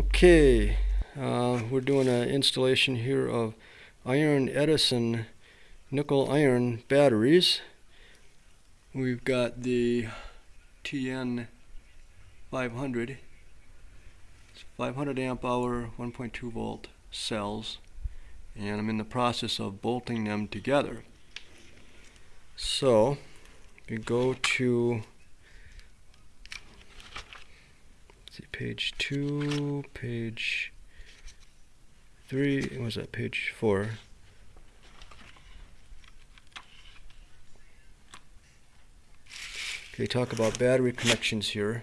Okay, uh, we're doing an installation here of iron Edison nickel iron batteries. We've got the TN 500, it's 500 amp hour, 1.2 volt cells, and I'm in the process of bolting them together. So, we go to see, page two, page three, what was that, page four? Okay, talk about battery connections here,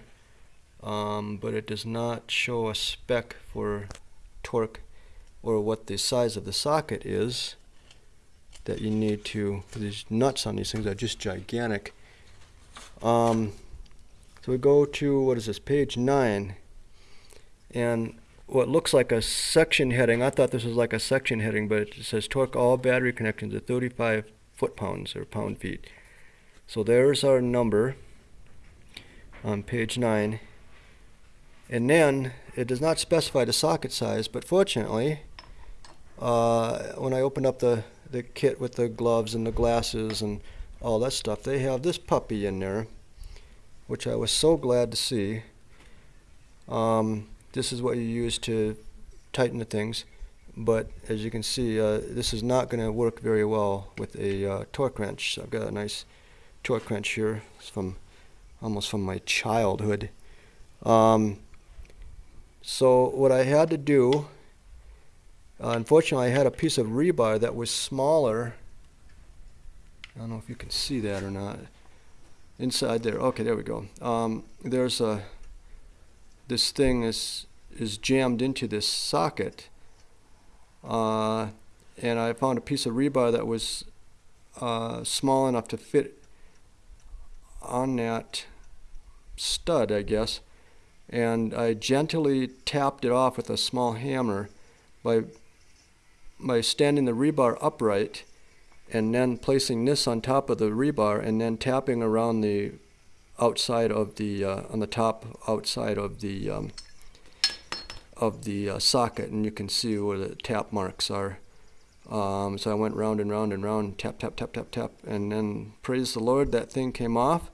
um, but it does not show a spec for torque or what the size of the socket is that you need to, these nuts on these things are just gigantic. Um, so we go to, what is this, page 9. And what looks like a section heading, I thought this was like a section heading, but it says torque all battery connections at 35 foot-pounds or pound-feet. So there's our number on page 9. And then it does not specify the socket size, but fortunately, uh, when I opened up the, the kit with the gloves and the glasses and all that stuff, they have this puppy in there which I was so glad to see. Um, this is what you use to tighten the things, but as you can see, uh, this is not going to work very well with a uh, torque wrench. I've got a nice torque wrench here. It's from almost from my childhood. Um, so what I had to do, uh, unfortunately, I had a piece of rebar that was smaller. I don't know if you can see that or not inside there. Okay, there we go. Um, there's a this thing is is jammed into this socket, uh, and I found a piece of rebar that was uh, small enough to fit on that stud, I guess, and I gently tapped it off with a small hammer by by standing the rebar upright and then placing this on top of the rebar and then tapping around the outside of the uh, on the top outside of the um, of the uh, socket and you can see where the tap marks are. Um, so I went round and round and round tap tap tap tap tap and then praise the Lord that thing came off.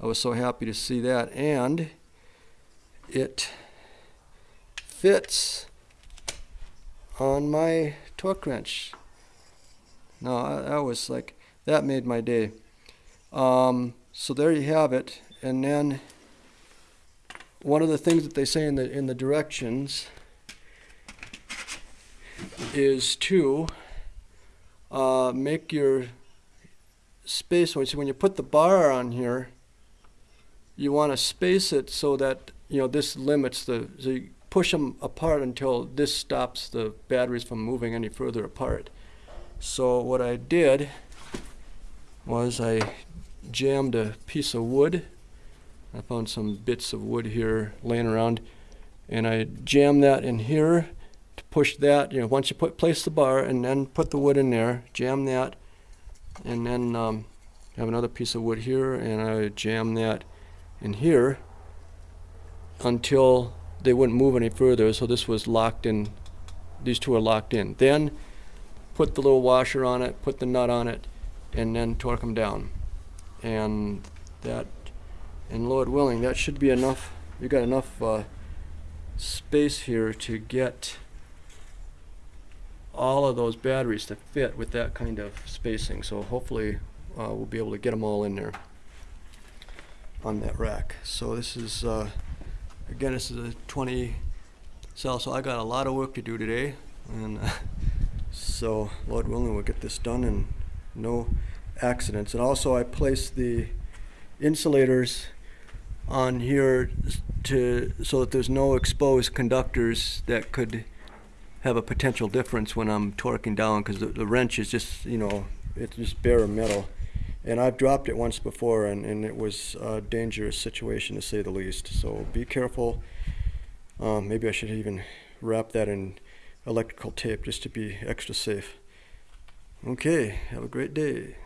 I was so happy to see that and it fits on my torque wrench no, that was like, that made my day. Um, so there you have it. And then one of the things that they say in the, in the directions is to uh, make your space, so when you put the bar on here, you want to space it so that, you know, this limits the, so you push them apart until this stops the batteries from moving any further apart. So what I did was I jammed a piece of wood. I found some bits of wood here laying around and I jammed that in here to push that, you know, once you put place the bar and then put the wood in there, jam that and then um, have another piece of wood here and I jam that in here until they wouldn't move any further so this was locked in these two are locked in then put the little washer on it, put the nut on it, and then torque them down. And that, and Lord willing, that should be enough. You've got enough uh, space here to get all of those batteries to fit with that kind of spacing. So hopefully uh, we'll be able to get them all in there on that rack. So this is, uh, again, this is a 20 cell, so I got a lot of work to do today. And So, Lord willing, we'll get this done and no accidents. And also, I placed the insulators on here to so that there's no exposed conductors that could have a potential difference when I'm torquing down because the, the, wrench is just, you know, it's just bare metal. And I've dropped it once before and, and it was a dangerous situation to say the least. So be careful. Um, maybe I should even wrap that in electrical tape just to be extra safe. Okay, have a great day.